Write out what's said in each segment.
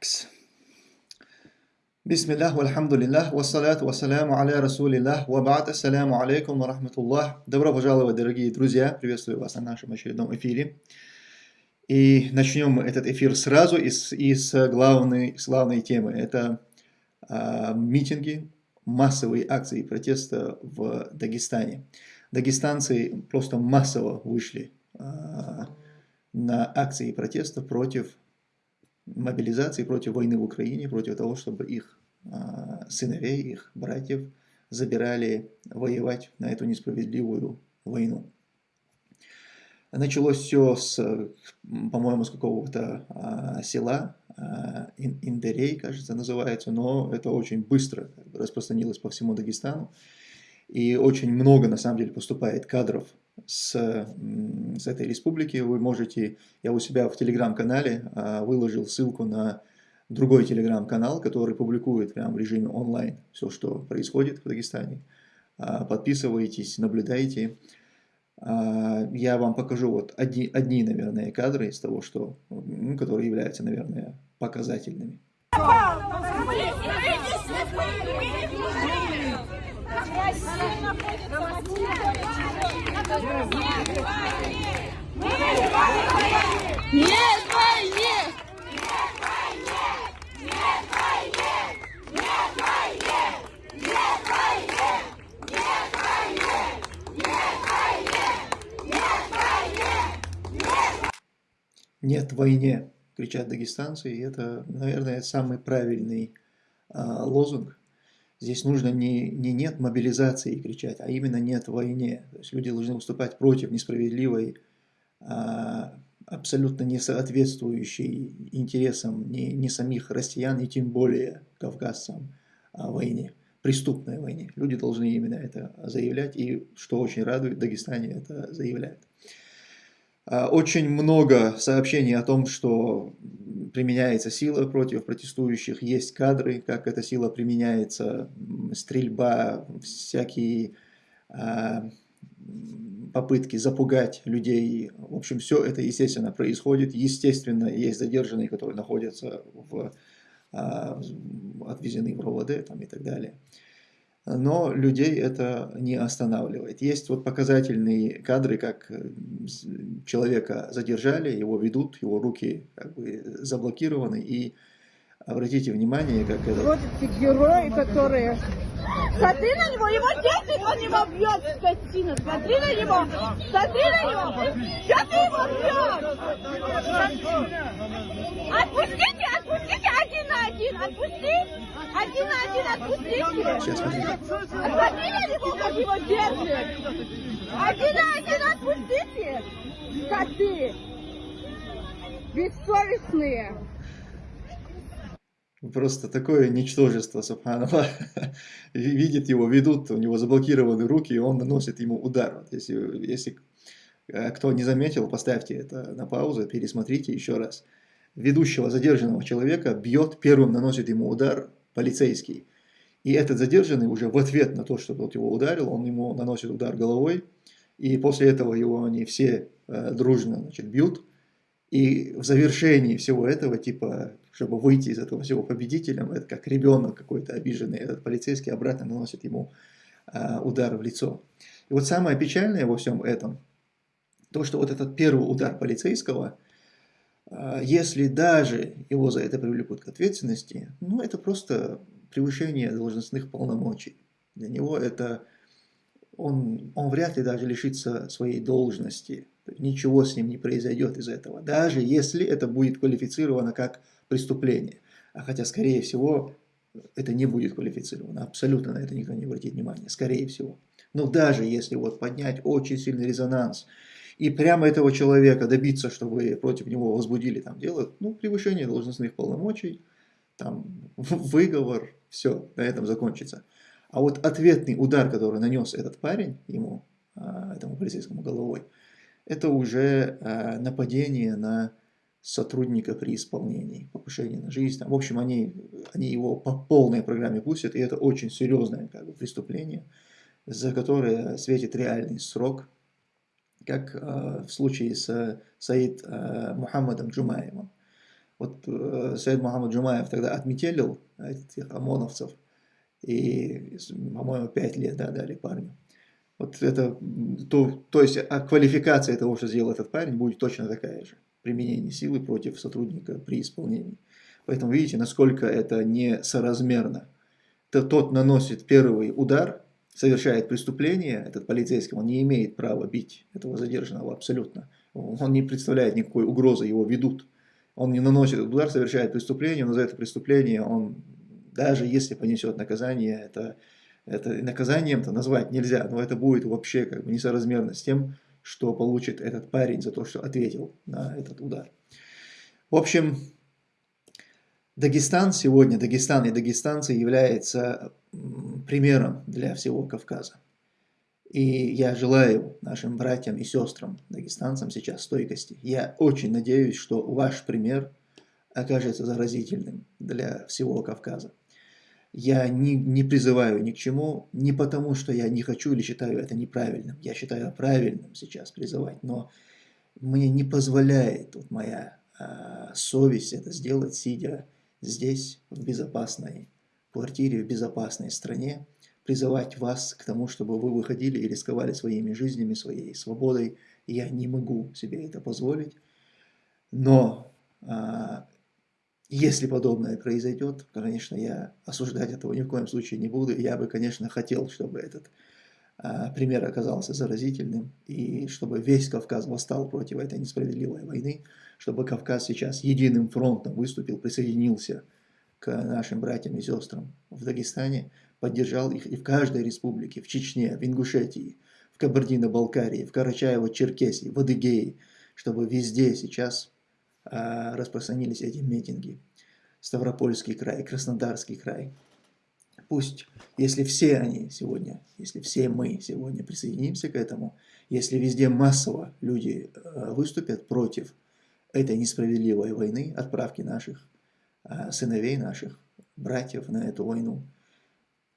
Кс. Бисмиллах, вальхамдулиллах, вассаляту вассаляму аля расулиллах, вабат, ассаляму алейкум ва рахматуллах. Добро пожаловать, дорогие друзья, приветствую вас на нашем очередном эфире. И начнем этот эфир сразу из, из главной, главной темы. Это а, митинги, массовые акции протеста в Дагестане. Дагестанцы просто массово вышли а, на акции протеста против мобилизации, против войны в Украине, против того, чтобы их а, сыновей, их братьев забирали воевать на эту несправедливую войну. Началось все по-моему, с какого-то а, села, а, Индерей, кажется, называется, но это очень быстро распространилось по всему Дагестану. И очень много, на самом деле, поступает кадров с, с этой республики. Вы можете, я у себя в телеграм-канале а, выложил ссылку на другой телеграм-канал, который публикует прямо в режиме онлайн все, что происходит в Дагестане. А, подписывайтесь, наблюдайте. А, я вам покажу вот одни, одни, наверное, кадры из того, что, ну, которые являются, наверное, показательными. Нет войне! Нет войне, кричат дагестанцы, и это, наверное, самый правильный а, лозунг. Здесь нужно не, не нет мобилизации кричать, а именно нет войне. То есть люди должны выступать против несправедливой, а, абсолютно не соответствующей интересам ни, ни самих россиян, и тем более кавказцам войне, преступной войне. Люди должны именно это заявлять, и что очень радует, в Дагестане это заявляют. А, очень много сообщений о том, что применяется сила против протестующих, есть кадры, как эта сила применяется, стрельба, всякие а, попытки запугать людей. В общем, все это, естественно, происходит. Естественно, есть задержанные, которые находятся в, а, отвезены в РОВД там, и так далее но людей это не останавливает. Есть вот показательные кадры, как э, человека задержали, его ведут, его руки как бы заблокированы, и обратите внимание, как это... Вот эти герои, которые... Смотри на него, его дети, он его бьет, скотина, смотри на него, смотри на него, что ты его бьешь? Отпустите, отпустите, один на один, отпусти! Один на один отпустите. Смотри на него, как его держит. Один на один отпустите. Коты. Бессовестные. Просто такое ничтожество, субханаллах. Видит его, ведут, у него заблокированы руки, и он наносит ему удар. Вот если, если э, кто не заметил, поставьте это на паузу, пересмотрите еще раз. Ведущего задержанного человека бьет, первым наносит ему удар, полицейский. И этот задержанный уже в ответ на то, что тот его ударил, он ему наносит удар головой, и после этого его они все э, дружно значит, бьют. И в завершении всего этого, типа, чтобы выйти из этого всего победителем, это как ребенок какой-то обиженный, этот полицейский обратно наносит ему э, удар в лицо. И вот самое печальное во всем этом, то, что вот этот первый удар полицейского – а, если даже его за это привлекут к ответственности, ну это просто превышение должностных полномочий. Для него это, он, он вряд ли даже лишится своей должности, ничего с ним не произойдет из этого, даже если это будет квалифицировано как преступление. А хотя, скорее всего, это не будет квалифицировано, абсолютно на это никто не обратит внимания, скорее всего. Но даже если вот поднять очень сильный резонанс, и прямо этого человека добиться, чтобы против него возбудили там дело, ну, превышение должностных полномочий, там, выговор, все, на этом закончится. А вот ответный удар, который нанес этот парень ему, а, этому полицейскому головой, это уже а, нападение на сотрудника при исполнении, покушение на жизнь. Там, в общем, они, они его по полной программе пустят, и это очень серьезное как бы, преступление, за которое светит реальный срок как э, в случае с Саид э, Мухаммадом Джумаевым. Вот э, Саид Мухаммад Джумаев тогда отметелил этих ОМОНовцев, и, по-моему, 5 лет да, дали парню. Вот это, то, то есть а квалификация того, что сделал этот парень, будет точно такая же. Применение силы против сотрудника при исполнении. Поэтому видите, насколько это несоразмерно. То, тот наносит первый удар, совершает преступление, этот полицейский, он не имеет права бить этого задержанного абсолютно. Он не представляет никакой угрозы, его ведут. Он не наносит удар, совершает преступление, но за это преступление он, даже если понесет наказание, это, это наказанием-то назвать нельзя, но это будет вообще как бы несоразмерно с тем, что получит этот парень за то, что ответил на этот удар. В общем, Дагестан сегодня, Дагестан и дагестанцы является примером для всего Кавказа. И я желаю нашим братьям и сестрам, дагестанцам сейчас стойкости. Я очень надеюсь, что ваш пример окажется заразительным для всего Кавказа. Я не, не призываю ни к чему, не потому, что я не хочу или считаю это неправильным. Я считаю правильным сейчас призывать, но мне не позволяет вот моя э, совесть это сделать, сидя здесь, в безопасной квартире, в безопасной стране, призывать вас к тому, чтобы вы выходили и рисковали своими жизнями, своей свободой. Я не могу себе это позволить. Но а, если подобное произойдет, конечно, я осуждать этого ни в коем случае не буду. Я бы, конечно, хотел, чтобы этот а, пример оказался заразительным, и чтобы весь Кавказ восстал против этой несправедливой войны, чтобы Кавказ сейчас единым фронтом выступил, присоединился к нашим братьям и сестрам в Дагестане, поддержал их и в каждой республике, в Чечне, в Ингушетии, в Кабардино-Балкарии, в Карачаево-Черкесии, в Адыгее, чтобы везде сейчас распространились эти митинги. Ставропольский край, Краснодарский край – Пусть, если все они сегодня, если все мы сегодня присоединимся к этому, если везде массово люди э, выступят против этой несправедливой войны, отправки наших э, сыновей, наших братьев на эту войну,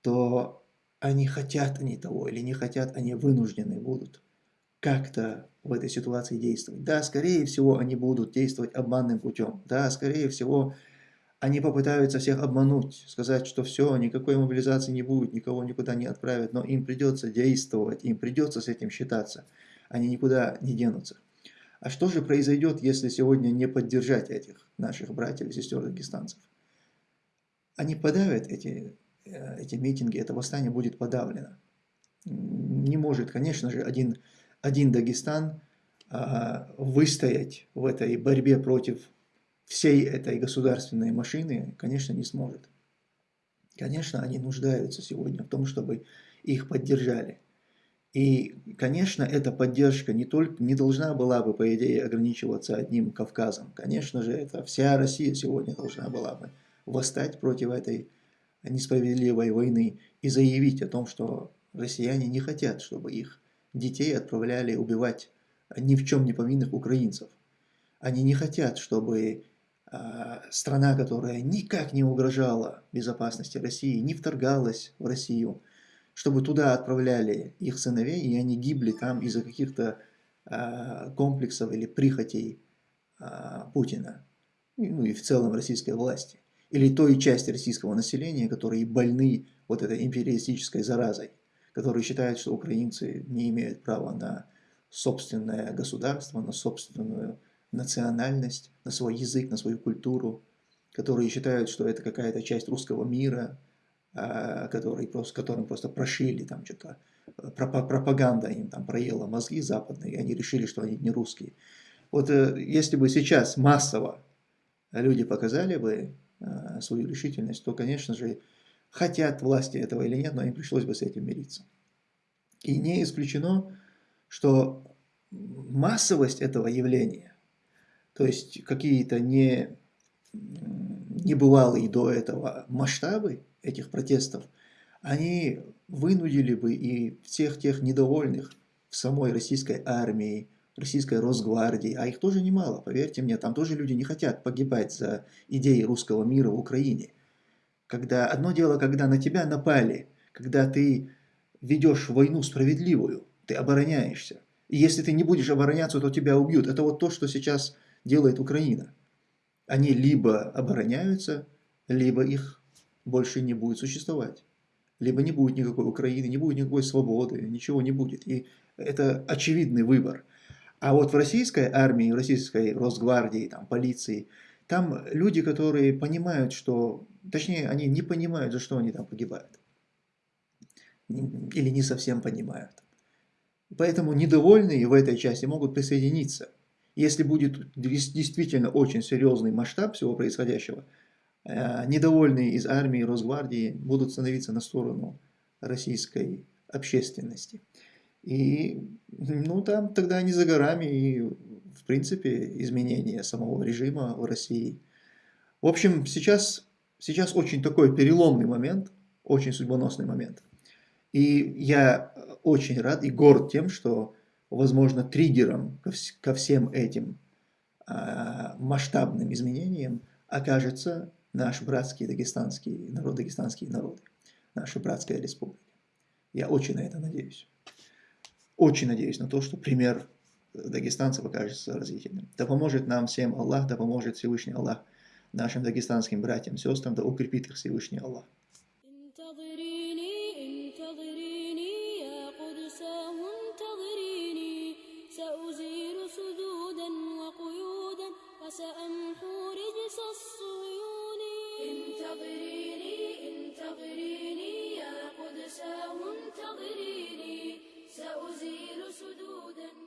то они хотят они того или не хотят, они вынуждены будут как-то в этой ситуации действовать. Да, скорее всего, они будут действовать обманным путем. Да, скорее всего, они попытаются всех обмануть, сказать, что все, никакой мобилизации не будет, никого никуда не отправят, но им придется действовать, им придется с этим считаться, они никуда не денутся. А что же произойдет, если сегодня не поддержать этих наших братьев и сестер дагестанцев? Они подавят эти, э, эти митинги, это восстание будет подавлено. Не может, конечно же, один, один Дагестан а, выстоять в этой борьбе против всей этой государственной машины, конечно, не сможет. Конечно, они нуждаются сегодня в том, чтобы их поддержали. И, конечно, эта поддержка не, только, не должна была бы, по идее, ограничиваться одним Кавказом. Конечно же, это вся Россия сегодня должна была бы восстать против этой несправедливой войны и заявить о том, что россияне не хотят, чтобы их детей отправляли убивать ни в чем не повинных украинцев. Они не хотят, чтобы а, страна, которая никак не угрожала безопасности России, не вторгалась в Россию, чтобы туда отправляли их сыновей, и они гибли там из-за каких-то а, комплексов или прихотей а, Путина, ну и в целом российской власти, или той части российского населения, которые больны вот этой империалистической заразой, которые считают, что украинцы не имеют права на собственное государство, на собственную национальность, на свой язык, на свою культуру, которые считают, что это какая-то часть русского мира, а, который просто, которым просто прошили там что-то, э, пропаганда им там проела мозги западные, и они решили, что они не русские. Вот э, если бы сейчас массово люди показали бы э, свою решительность, то, конечно же, хотят власти этого или нет, но им пришлось бы с этим мириться. И не исключено, что массовость этого явления то есть какие-то не, небывалые до этого масштабы этих протестов, они вынудили бы и всех тех недовольных в самой российской армии, российской Росгвардии, а их тоже немало, поверьте мне, там тоже люди не хотят погибать за идеи русского мира в Украине. Когда одно дело, когда на тебя напали, когда ты ведешь войну справедливую, ты обороняешься. И если ты не будешь обороняться, то тебя убьют. Это вот то, что сейчас делает Украина. Они либо обороняются, либо их больше не будет существовать. Либо не будет никакой Украины, не будет никакой свободы, ничего не будет. И это очевидный выбор. А вот в российской армии, в российской Росгвардии, там, полиции, там люди, которые понимают, что... Точнее, они не понимают, за что они там погибают. Или не совсем понимают. Поэтому недовольные в этой части могут присоединиться. Если будет действительно очень серьезный масштаб всего происходящего, э, недовольные из армии, Росгвардии будут становиться на сторону российской общественности. И, ну, там тогда не за горами и, в принципе, изменение самого режима в России. В общем, сейчас, сейчас очень такой переломный момент, очень судьбоносный момент. И я очень рад и горд тем, что, возможно, триггером ко всем этим а, масштабным изменениям окажется наш братский дагестанский народ, дагестанские народы, наша братская республика. Я очень на это надеюсь. Очень надеюсь на то, что пример дагестанцев окажется разъясненным. Да поможет нам всем Аллах, да поможет Всевышний Аллах нашим дагестанским братьям, сестрам, да укрепит их Всевышний Аллах. انتظريني يا قدساه انتظريني سأزيل سدودا